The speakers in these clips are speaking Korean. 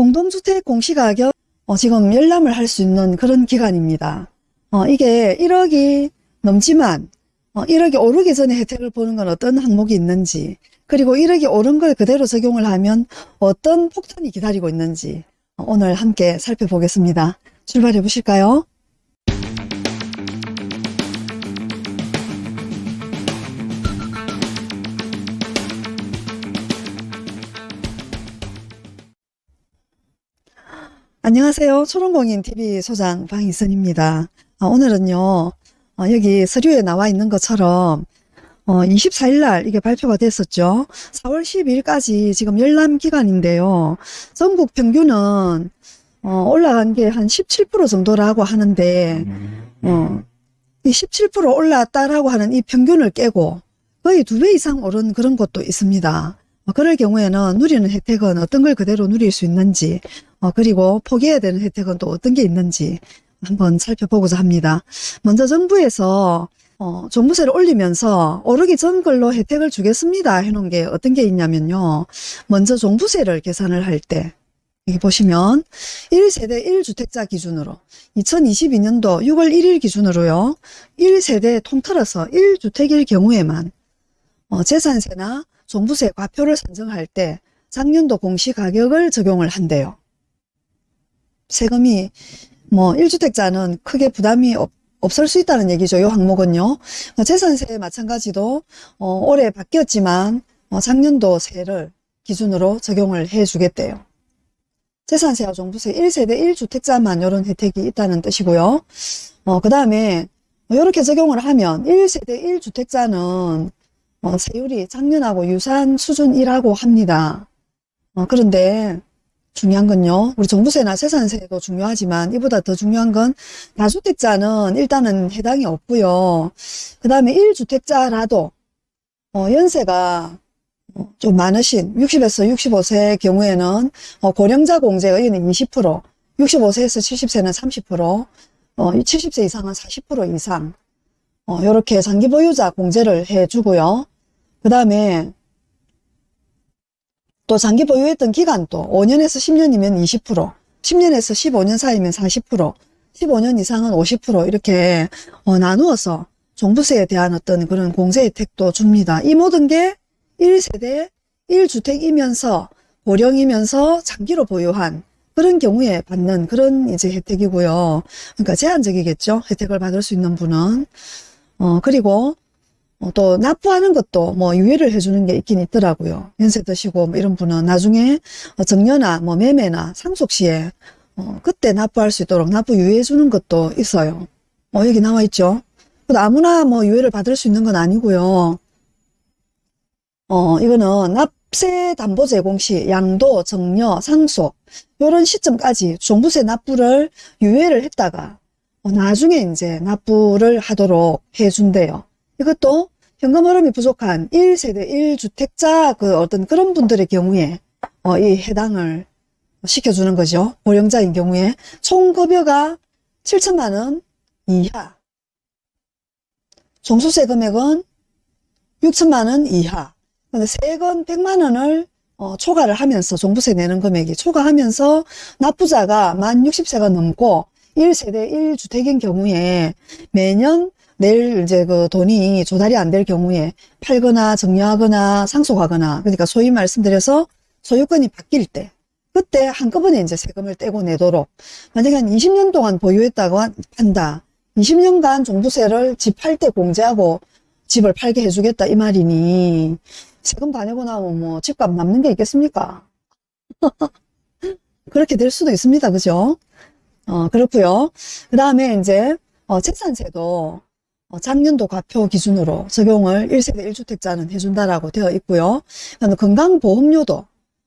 공동주택 공시가격 어, 지금 열람을 할 수 있는 그런 기간입니다. 어, 이게 1억이 넘지만 어, 1억이 오르기 전에 혜택을 보는 건 어떤 항목이 있는지 그리고 1억이 오른 걸 그대로 적용을 하면 어떤 폭탄이 기다리고 있는지 어, 오늘 함께 살펴보겠습니다. 출발해 보실까요? 안녕하세요. 초롱공인TV 소장 방희선입니다. 아, 오늘은요, 어, 여기 서류에 나와 있는 것처럼 어, 24일 날 이게 발표가 됐었죠. 4월 12일까지 지금 열람 기간인데요. 전국 평균은 어, 올라간 게 한 17% 정도라고 하는데 어, 이17% 올랐다라고 하는 이 평균을 깨고 거의 두 배 이상 오른 그런 곳도 있습니다. 어, 그럴 경우에는 누리는 혜택은 어떤 걸 그대로 누릴 수 있는지 어, 그리고 포기해야 되는 혜택은 또 어떤 게 있는지 한번 살펴보고자 합니다. 먼저 정부에서 어, 종부세를 올리면서 오르기 전 걸로 혜택을 주겠습니다 해놓은 게 어떤 게 있냐면요. 먼저 종부세를 계산을 할 때 여기 보시면 1세대 1주택자 기준으로 2022년도 6월 1일 기준으로요. 1세대 통틀어서 1주택일 경우에만 어, 재산세나 종부세 과표를 산정할 때 작년도 공시가격을 적용을 한대요. 세금이 뭐 1주택자는 크게 부담이 없, 없을 수 있다는 얘기죠. 이 항목은요. 어, 재산세 마찬가지도 어, 올해 바뀌었지만 어, 작년도 세를 기준으로 적용을 해 주겠대요. 재산세와 종부세 1세대 1주택자만 이런 혜택이 있다는 뜻이고요. 어, 그 다음에 이렇게 적용을 하면 1세대 1주택자는 어, 세율이 작년하고 유사한 수준이라고 합니다. 어, 그런데 중요한 건요. 우리 종부세나 세산세도 중요하지만 이보다 더 중요한 건 다주택자는 일단은 해당이 없고요. 그 다음에 1주택자라도 어, 연세가 어, 좀 많으신 60에서 65세 경우에는 어, 고령자 공제 의원은 20% 65세에서 70세는 30% 어, 70세 이상은 40% 이상 어, 이렇게 장기 보유자 공제를 해주고요. 그 다음에 또 장기 보유했던 기간도 5년에서 10년이면 20%, 10년에서 15년 사이면 40%, 15년 이상은 50% 이렇게 어, 나누어서 종부세에 대한 어떤 그런 공제 혜택도 줍니다. 이 모든 게 1세대 1주택이면서 고령이면서 장기로 보유한 그런 경우에 받는 그런 이제 혜택이고요. 그러니까 제한적이겠죠. 혜택을 받을 수 있는 분은. 어, 그리고 어, 또 납부하는 것도 뭐 유예를 해주는 게 있긴 있더라고요. 연세 드시고 뭐 이런 분은 나중에 어, 정려나 뭐 매매나 상속 시에 어, 그때 납부할 수 있도록 납부 유예해 주는 것도 있어요. 어, 여기 나와 있죠. 아무나 뭐 유예를 받을 수 있는 건 아니고요. 어, 이거는 납세 담보 제공 시 양도, 정려, 상속 이런 시점까지 종부세 납부를 유예를 했다가 어, 나중에 이제 납부를 하도록 해준대요. 이것도 현금 흐름이 부족한 1세대 1주택자 그 어떤 그런 분들의 경우에 어, 이 해당을 시켜주는 거죠. 고령자인 경우에 총 급여가 7천만 원 이하 종수세 금액은 6천만 원 이하 근데 세금 100만 원을 어, 초과를 하면서 종부세 내는 금액이 초과하면서 납부자가 만 60세가 넘고 1세대 1주택인 경우에 매년 내일 이제 그 돈이 조달이 안 될 경우에 팔거나 정려하거나 상속하거나 그러니까 소위 말씀드려서 소유권이 바뀔 때 그때 한꺼번에 이제 세금을 떼고 내도록 만약에 한 20년 동안 보유했다고 한다. 20년간 종부세를 집 팔 때 공제하고 집을 팔게 해주겠다 이 말이니 세금 다 내고 나면 뭐 집값 남는 게 있겠습니까? 그렇게 될 수도 있습니다. 그죠? 어 그렇고요. 그 다음에 이제 어 재산세도 어, 작년도 과표 기준으로 적용을 1세대 1주택자는 해준다라고 되어 있고요. 건강보험료도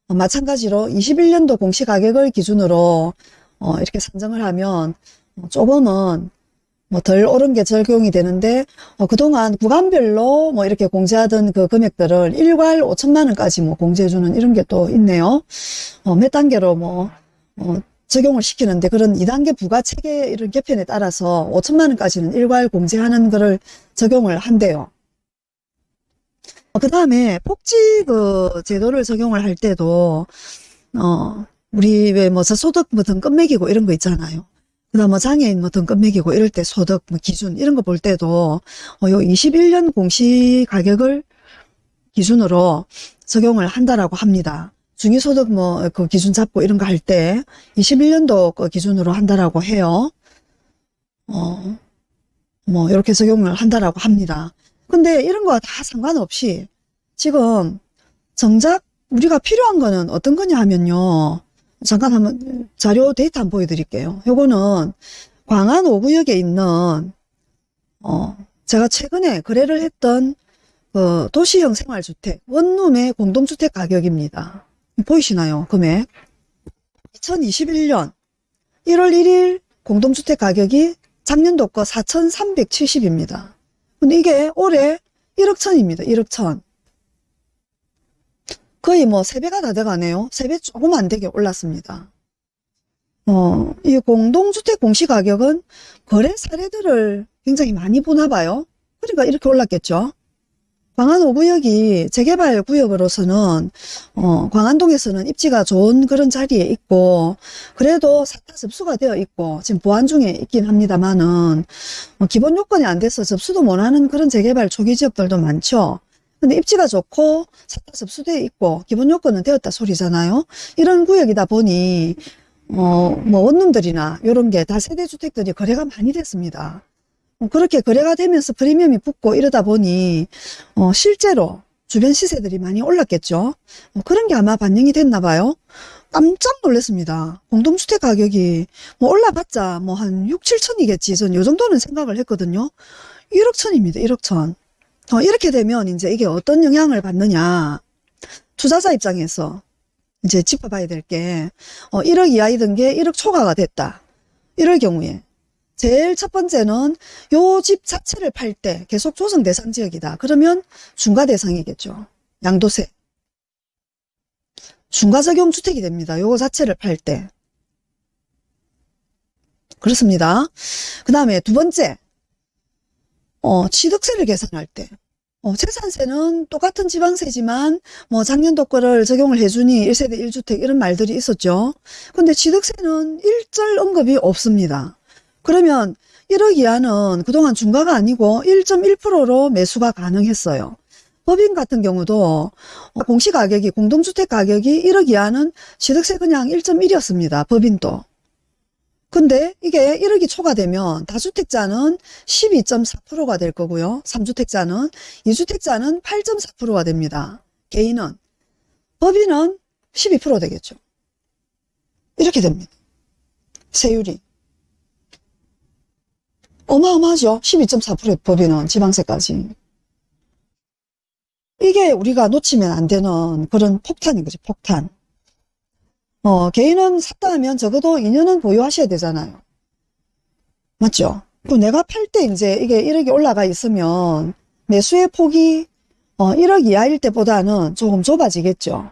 마찬가지로 21년도 공시가격을 기준으로 어, 이렇게 산정을 하면 어, 조금은 뭐 덜 오른 게 적용이 되는데 어, 그동안 구간별로 뭐 이렇게 공제하던 그 금액들을 일괄 5천만 원까지 뭐 공제해주는 이런 게 또 있네요. 어, 몇 단계로 뭐 어, 적용을 시키는데 그런 2단계 부가체계 이런 개편에 따라서 5천만 원까지는 일괄 공제하는 것을 적용을 한대요. 어, 그 다음에 복지 그 제도를 적용을 할 때도 어 우리 왜뭐 저소득 뭐 등급 매기고 이런 거 있잖아요. 그다음 뭐 장애인 뭐 등급 매기고 이럴 때 소득 뭐 기준 이런 거 볼 때도 어, 요 21년 공시 가격을 기준으로 적용을 한다라고 합니다. 중위소득 뭐 그 기준 잡고 이런 거 할 때 21년도 그 기준으로 한다라고 해요. 어, 뭐 이렇게 적용을 한다라고 합니다. 근데 이런 거 다 상관없이 지금 정작 우리가 필요한 거는 어떤 거냐 하면요. 잠깐 한번 자료 데이터 한번 보여드릴게요. 요거는 광안 5구역에 있는 어 제가 최근에 거래를 했던 그 도시형 생활주택 원룸의 공동주택 가격입니다. 보이시나요? 금액 2021년 1월 1일 공동주택 가격이 작년도 거 4,370입니다. 근데 이게 올해 1억 천입니다. 1억 천. 거의 뭐 3배가 다 돼가네요. 3배 조금 안 되게 올랐습니다. 어, 이 공동주택 공시가격은 거래 사례들을 굉장히 많이 보나 봐요. 그러니까 이렇게 올랐겠죠. 광안 5구역이 재개발 구역으로서는 어, 광안동에서는 입지가 좋은 그런 자리에 있고 그래도 사타 접수가 되어 있고 지금 보안 중에 있긴 합니다만은 어, 기본 요건이 안 돼서 접수도 못하는 그런 재개발 초기 지역들도 많죠. 근데 입지가 좋고 사타 접수되어 있고 기본 요건은 되었다 소리잖아요. 이런 구역이다 보니 어, 뭐 원룸들이나 이런 게 다 세대주택들이 거래가 많이 됐습니다. 어, 그렇게 거래가 되면서 프리미엄이 붙고 이러다 보니 어, 실제로 주변 시세들이 많이 올랐겠죠. 어, 그런 게 아마 반영이 됐나 봐요. 깜짝 놀랐습니다. 공동주택 가격이 뭐 올라봤자 뭐 한 6, 7천이겠지. 전 요 정도는 생각을 했거든요. 1억 천입니다. 1억 천. 어, 이렇게 되면 이제 이게 어떤 영향을 받느냐. 투자자 입장에서 이제 짚어봐야 될 게, 어, 1억 이하이던 게 1억 초과가 됐다. 이럴 경우에. 제일 첫 번째는 요 집 자체를 팔 때 계속 조성 대상 지역이다. 그러면 중과 대상이겠죠. 양도세. 중과 적용 주택이 됩니다. 요거 자체를 팔 때. 그렇습니다. 그 다음에 두 번째, 어, 취득세를 계산할 때. 어, 재산세는 똑같은 지방세지만 뭐 작년도 거를 적용을 해주니 1세대 1주택 이런 말들이 있었죠. 근데 취득세는 일절 언급이 없습니다. 그러면 1억 이하는 그동안 중과가 아니고 1.1%로 매수가 가능했어요. 법인 같은 경우도 공시가격이 공동주택 가격이 1억 이하는 취득세 그냥 1.1이었습니다. 법인도. 근데 이게 1억이 초과되면 다주택자는 12.4%가 될 거고요. 3주택자는 2주택자는 8.4%가 됩니다. 개인은 법인은 12% 되겠죠. 이렇게 됩니다. 세율이. 어마어마하죠. 12.4%의 법인은 지방세까지. 이게 우리가 놓치면 안 되는 그런 폭탄인 거죠. 폭탄. 어, 개인은 샀다 하면 적어도 2년은 보유하셔야 되잖아요. 맞죠? 그 내가 팔 때 이제 이게 1억이 올라가 있으면 매수의 폭이 어, 1억 이하일 때보다는 조금 좁아지겠죠.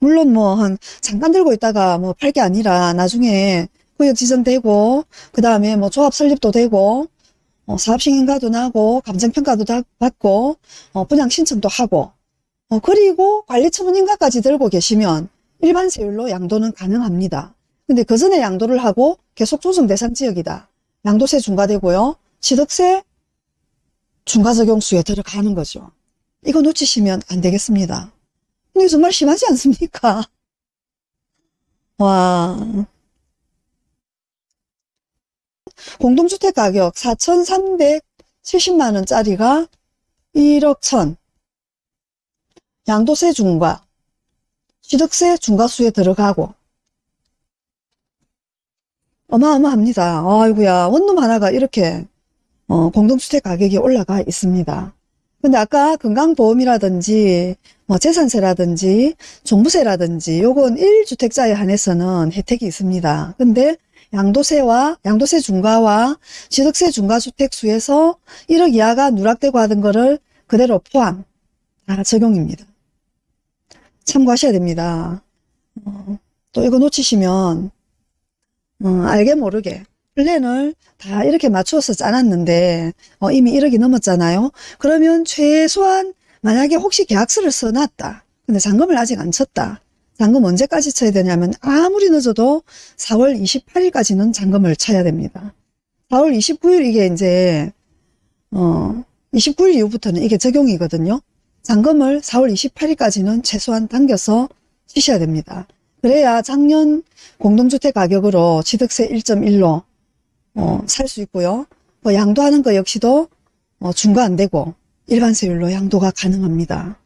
물론 뭐 한 잠깐 들고 있다가 뭐 팔 게 아니라 나중에 구역 지정되고 그 다음에 뭐 조합 설립도 되고 어, 사업시행인가도 나고 감정평가도 다 받고 어, 분양 신청도 하고 어, 그리고 관리처분인가까지 들고 계시면 일반 세율로 양도는 가능합니다. 근데 그 전에 양도를 하고 계속 조정 대상 지역이다. 양도세 중과되고요. 취득세 중과 적용수에 들어가는 거죠. 이거 놓치시면 안 되겠습니다. 이게 정말 심하지 않습니까? 와. 공동주택 가격 4,370만원짜리가 1억 천. 양도세 중과, 취득세 중과수에 들어가고. 어마어마합니다. 아이구야 원룸 하나가 이렇게 어, 공동주택 가격이 올라가 있습니다. 근데 아까 건강보험이라든지 뭐 재산세라든지 종부세라든지 요건 1주택자에 한해서는 혜택이 있습니다. 근데 양도세와 양도세 중과와 취득세 중과주택수에서 1억 이하가 누락되고 하던 거를 그대로 포함 다 적용입니다. 참고하셔야 됩니다. 어, 또 이거 놓치시면 어, 알게 모르게 플랜을 다 이렇게 맞추어서 짜놨는데 어, 이미 1억이 넘었잖아요. 그러면 최소한 만약에 혹시 계약서를 써놨다. 근데 잔금을 아직 안 쳤다. 잔금 언제까지 쳐야 되냐면 아무리 늦어도 4월 28일까지는 잔금을 쳐야 됩니다. 4월 29일 이게 이제 어 29일 이후부터는 이게 적용이거든요. 잔금을 4월 28일까지는 최소한 당겨서 치셔야 됩니다. 그래야 작년 공동주택 가격으로 취득세 1.1로 어, 살 수 있고요. 뭐 양도하는 거 역시도 어, 중과 안 되고 일반 세율로 양도가 가능합니다.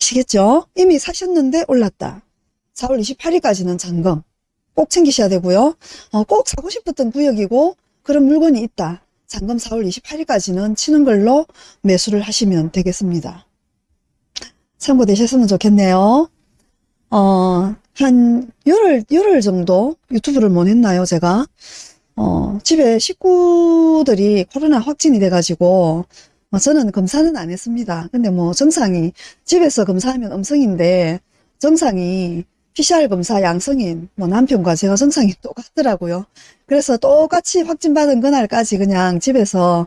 아시겠죠? 이미 사셨는데 올랐다. 4월 28일까지는 잔금 꼭 챙기셔야 되고요. 어, 꼭 사고 싶었던 구역이고 그런 물건이 있다. 잔금 4월 28일까지는 치는 걸로 매수를 하시면 되겠습니다. 참고되셨으면 좋겠네요. 어, 한 열흘, 열흘 정도 유튜브를 못 했나요, 제가? 어, 집에 식구들이 코로나 확진이 돼가지고, 어, 저는 검사는 안 했습니다. 근데 뭐 정상이, 집에서 검사하면 음성인데, 정상이 PCR 검사 양성인 뭐 남편과 제가 정상이 똑같더라고요. 그래서 똑같이 확진받은 그날까지 그냥 집에서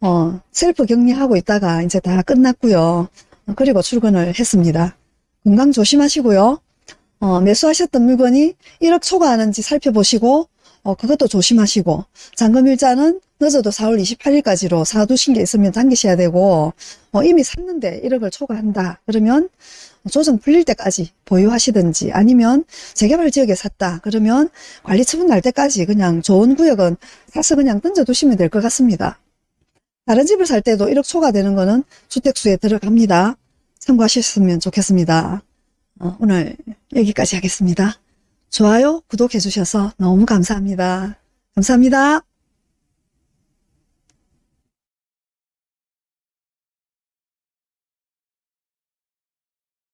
어, 셀프 격리하고 있다가 이제 다 끝났고요. 어, 그리고 출근을 했습니다. 건강 조심하시고요. 어, 매수하셨던 물건이 1억 초과하는지 살펴보시고 어, 그것도 조심하시고 잔금 일자는 늦어도 4월 28일까지로 사두신 게 있으면 당기셔야 되고 어, 이미 샀는데 1억을 초과한다 그러면 조정 풀릴 때까지 보유하시든지 아니면 재개발 지역에 샀다 그러면 관리 처분 날 때까지 그냥 좋은 구역은 사서 그냥 던져두시면 될 것 같습니다. 다른 집을 살 때도 1억 초과되는 거는 주택수에 들어갑니다. 참고하셨으면 좋겠습니다. 어, 오늘 여기까지 하겠습니다. 좋아요, 구독해 주셔서 너무 감사합니다. 감사합니다.